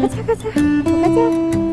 가자 가자. 가자.